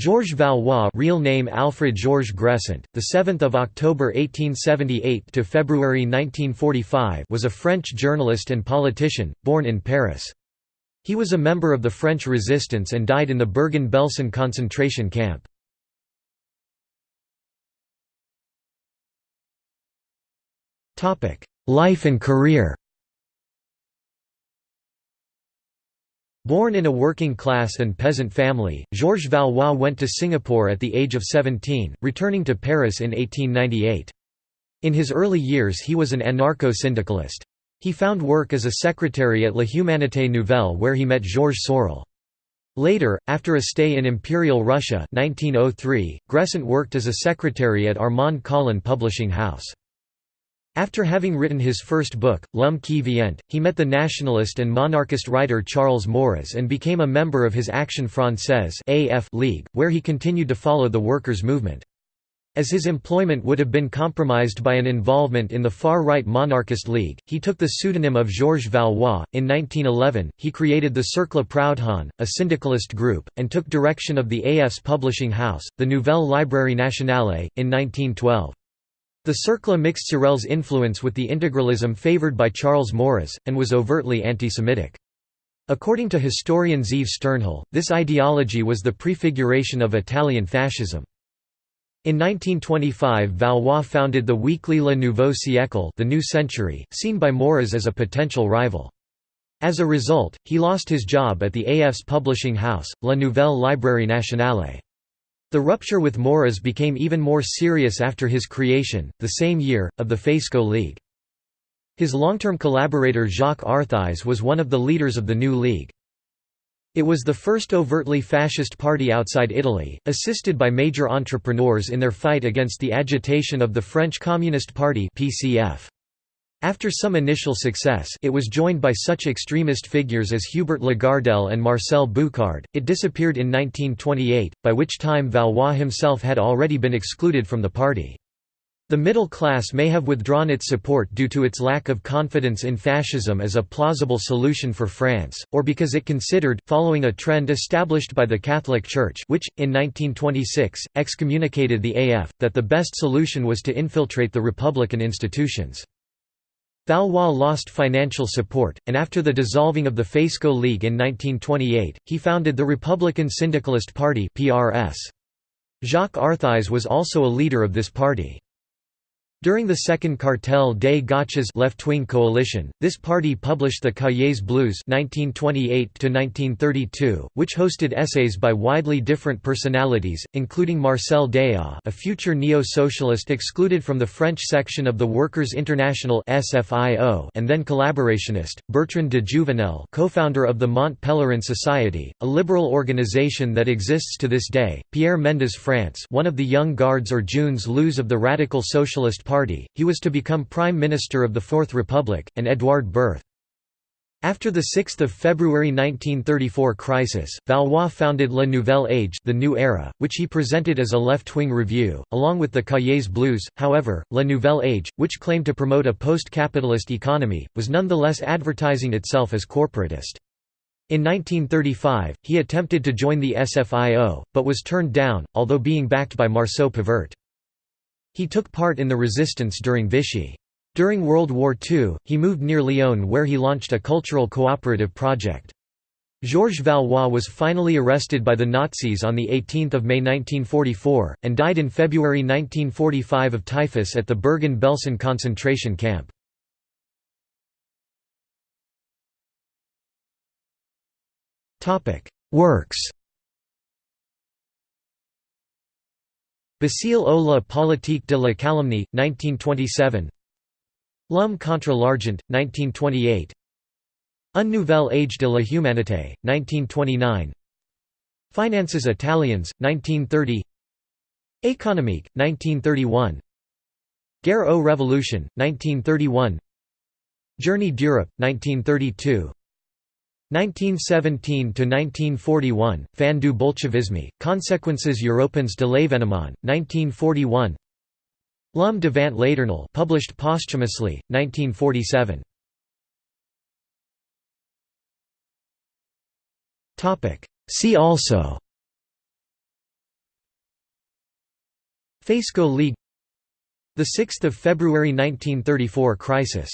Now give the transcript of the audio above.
Georges Valois, real name Alfred Georges Gressent, the 7th of October 1878 to February 1945, was a French journalist and politician born in Paris. He was a member of the French Resistance and died in the Bergen-Belsen concentration camp. Topic: Life and career. Born in a working-class and peasant family, Georges Valois went to Singapore at the age of 17, returning to Paris in 1898. In his early years he was an anarcho-syndicalist. He found work as a secretary at La Humanité Nouvelle where he met Georges Sorel. Later, after a stay in Imperial Russia 1903, Gressent worked as a secretary at Armand Colin Publishing House. After having written his first book, L'Homme qui vient, he met the nationalist and monarchist writer Charles Maurras and became a member of his Action Française League, where he continued to follow the workers' movement. As his employment would have been compromised by an involvement in the far-right monarchist league, he took the pseudonym of Georges Valois. In 1911, he created the Cercle Proudhon, a syndicalist group, and took direction of the AF's publishing house, the Nouvelle Librairie Nationale, in 1912. The Cercle mixed Sorel's influence with the integralism favored by Charles Maurras, and was overtly anti-Semitic. According to historian Zeev Sternhell, this ideology was the prefiguration of Italian fascism. In 1925 Valois founded the weekly Le Nouveau Siècle the New Century, seen by Maurras as a potential rival. As a result, he lost his job at the AF's publishing house, La Nouvelle Librairie Nationale. The rupture with Maurras became even more serious after his creation, the same year, of the Faisceau League. His long-term collaborator Jacques Arthuys was one of the leaders of the new league. It was the first overtly fascist party outside Italy, assisted by major entrepreneurs in their fight against the agitation of the French Communist Party PCF. After some initial success it was joined by such extremist figures as Hubert Lagardelle and Marcel Bucard, it disappeared in 1928, by which time Valois himself had already been excluded from the party. The middle class may have withdrawn its support due to its lack of confidence in fascism as a plausible solution for France, or because it considered, following a trend established by the Catholic Church which, in 1926, excommunicated the AF, that the best solution was to infiltrate the republican institutions. Valois lost financial support, and after the dissolving of the Faisceau League in 1928, he founded the Republican Syndicalist Party Jacques Arthuys was also a leader of this party. During the Second Cartel des Gauches left-wing coalition, this party published the Cahiers Bleus (1928–1932), which hosted essays by widely different personalities, including Marcel Déat a future neo-socialist excluded from the French section of the Workers' International and then collaborationist, Bertrand de Jouvenel co-founder of the Mont Pelerin Society, a liberal organization that exists to this day, Pierre Mendès France one of the young guards or jeunes loups of the radical socialist Party, he was to become Prime Minister of the Fourth Republic, and Edouard Berth. After the 6 February 1934 crisis, Valois founded La Nouvelle Age the New Era, which he presented as a left-wing review, along with the Cahiers Bleus. However, La Nouvelle Age, which claimed to promote a post-capitalist economy, was nonetheless advertising itself as corporatist. In 1935, he attempted to join the SFIO, but was turned down, although being backed by Marceau Pivert. He took part in the resistance during Vichy. During World War II, he moved near Lyon where he launched a cultural cooperative project. Georges Valois was finally arrested by the Nazis on 18 May 1944, and died in February 1945 of typhus at the Bergen-Belsen concentration camp. Works Basile au la politique de la calomnie, 1927 L'homme contre l'argent, 1928 Un nouvel âge de la humanité, 1929 Finances Italiens, 1930 Économique, 1931 Guerre aux Révolution, 1931 Journey d'Europe, 1932 1917–1941, Fin du Bolchevisme, Conséquences européennes de l'événement, 1941 L'homme devant l'éternel published posthumously, 1947. See also Faisceau League 6 February 1934 crisis